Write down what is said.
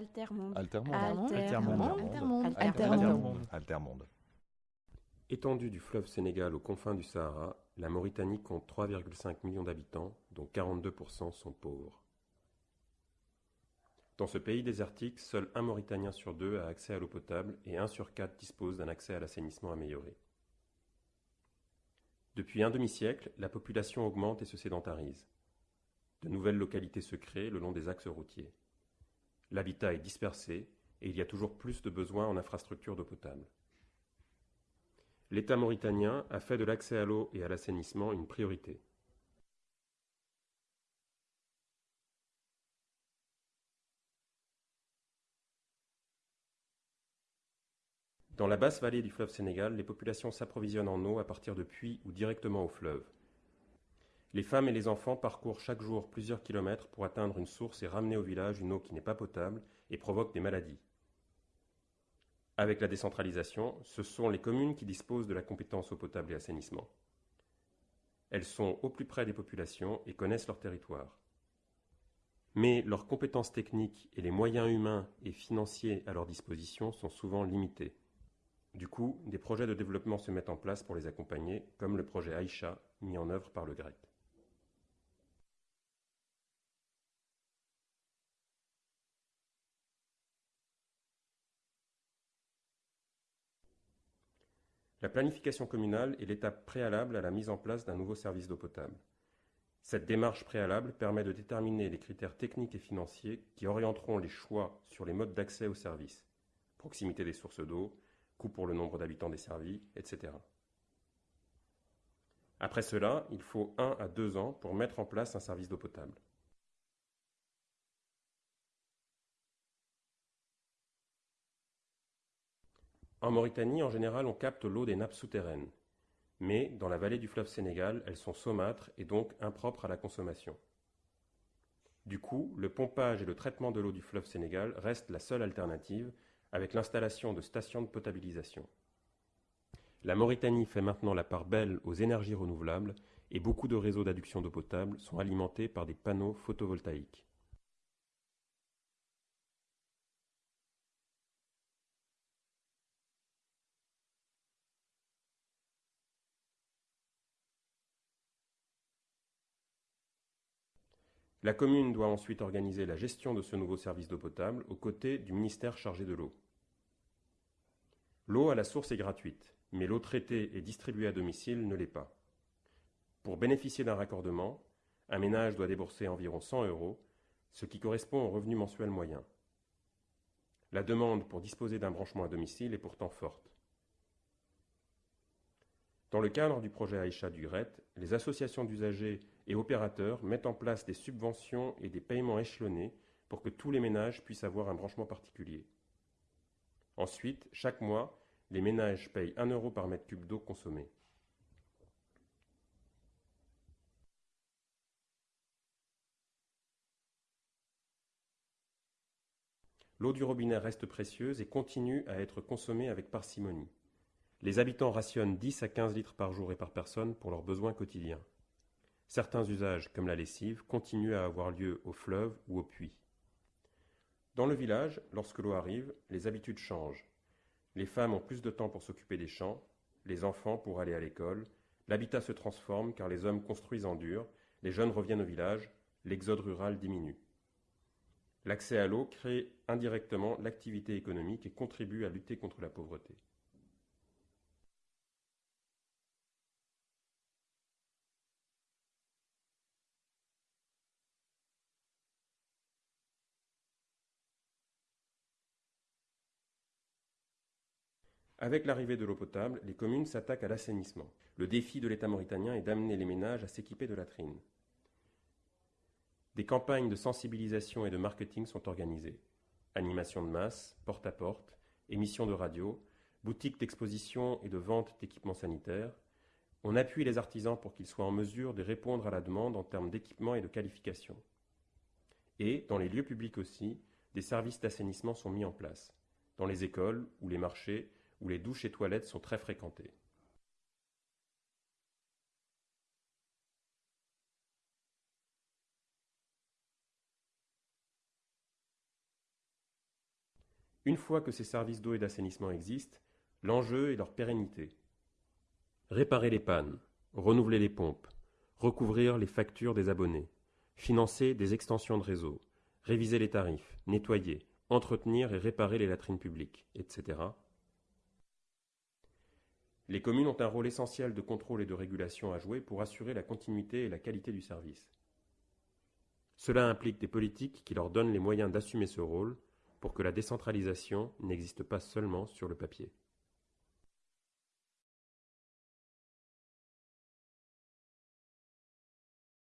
Altermonde. Altermonde. Altermonde. Altermonde. Altermonde. Étendue du fleuve Sénégal aux confins du Sahara, la Mauritanie compte 3,5 millions d'habitants, dont 42% sont pauvres. Dans ce pays désertique, seul un Mauritanien sur deux a accès à l'eau potable et un sur quatre dispose d'un accès à l'assainissement amélioré. Depuis un demi-siècle, la population augmente et se sédentarise. De nouvelles localités se créent le long des axes routiers. L'habitat est dispersé et il y a toujours plus de besoins en infrastructures d'eau potable. L'État mauritanien a fait de l'accès à l'eau et à l'assainissement une priorité. Dans la basse vallée du fleuve Sénégal, les populations s'approvisionnent en eau à partir de puits ou directement au fleuve. Les femmes et les enfants parcourent chaque jour plusieurs kilomètres pour atteindre une source et ramener au village une eau qui n'est pas potable et provoque des maladies. Avec la décentralisation, ce sont les communes qui disposent de la compétence eau potable et assainissement. Elles sont au plus près des populations et connaissent leur territoire. Mais leurs compétences techniques et les moyens humains et financiers à leur disposition sont souvent limités. Du coup, des projets de développement se mettent en place pour les accompagner, comme le projet Aïcha, mis en œuvre par le GRET. La planification communale est l'étape préalable à la mise en place d'un nouveau service d'eau potable. Cette démarche préalable permet de déterminer les critères techniques et financiers qui orienteront les choix sur les modes d'accès au service, proximité des sources d'eau, coût pour le nombre d'habitants desservis, etc. Après cela, il faut un à deux ans pour mettre en place un service d'eau potable. En Mauritanie, en général, on capte l'eau des nappes souterraines. Mais dans la vallée du fleuve Sénégal, elles sont saumâtres et donc impropres à la consommation. Du coup, le pompage et le traitement de l'eau du fleuve Sénégal restent la seule alternative avec l'installation de stations de potabilisation. La Mauritanie fait maintenant la part belle aux énergies renouvelables et beaucoup de réseaux d'adduction d'eau potable sont alimentés par des panneaux photovoltaïques. La commune doit ensuite organiser la gestion de ce nouveau service d'eau potable aux côtés du ministère chargé de l'eau. L'eau à la source est gratuite, mais l'eau traitée et distribuée à domicile ne l'est pas. Pour bénéficier d'un raccordement, un ménage doit débourser environ 100 euros, ce qui correspond au revenu mensuel moyen. La demande pour disposer d'un branchement à domicile est pourtant forte. Dans le cadre du projet Aïcha du GRET, les associations d'usagers et opérateurs mettent en place des subventions et des paiements échelonnés pour que tous les ménages puissent avoir un branchement particulier. Ensuite, chaque mois, les ménages payent 1 euro par mètre cube d'eau consommée. L'eau du robinet reste précieuse et continue à être consommée avec parcimonie. Les habitants rationnent 10 à 15 litres par jour et par personne pour leurs besoins quotidiens. Certains usages, comme la lessive, continuent à avoir lieu au fleuve ou au puits. Dans le village, lorsque l'eau arrive, les habitudes changent. Les femmes ont plus de temps pour s'occuper des champs, les enfants pour aller à l'école, l'habitat se transforme car les hommes construisent en dur, les jeunes reviennent au village, l'exode rural diminue. L'accès à l'eau crée indirectement l'activité économique et contribue à lutter contre la pauvreté. Avec l'arrivée de l'eau potable, les communes s'attaquent à l'assainissement. Le défi de l'État mauritanien est d'amener les ménages à s'équiper de latrines. Des campagnes de sensibilisation et de marketing sont organisées. Animation de masse, porte-à-porte, émissions de radio, boutiques d'exposition et de vente d'équipements sanitaires. On appuie les artisans pour qu'ils soient en mesure de répondre à la demande en termes d'équipement et de qualification. Et, dans les lieux publics aussi, des services d'assainissement sont mis en place. Dans les écoles ou les marchés, où les douches et toilettes sont très fréquentées. Une fois que ces services d'eau et d'assainissement existent, l'enjeu est leur pérennité. Réparer les pannes, renouveler les pompes, recouvrir les factures des abonnés, financer des extensions de réseau, réviser les tarifs, nettoyer, entretenir et réparer les latrines publiques, etc. Les communes ont un rôle essentiel de contrôle et de régulation à jouer pour assurer la continuité et la qualité du service. Cela implique des politiques qui leur donnent les moyens d'assumer ce rôle pour que la décentralisation n'existe pas seulement sur le papier.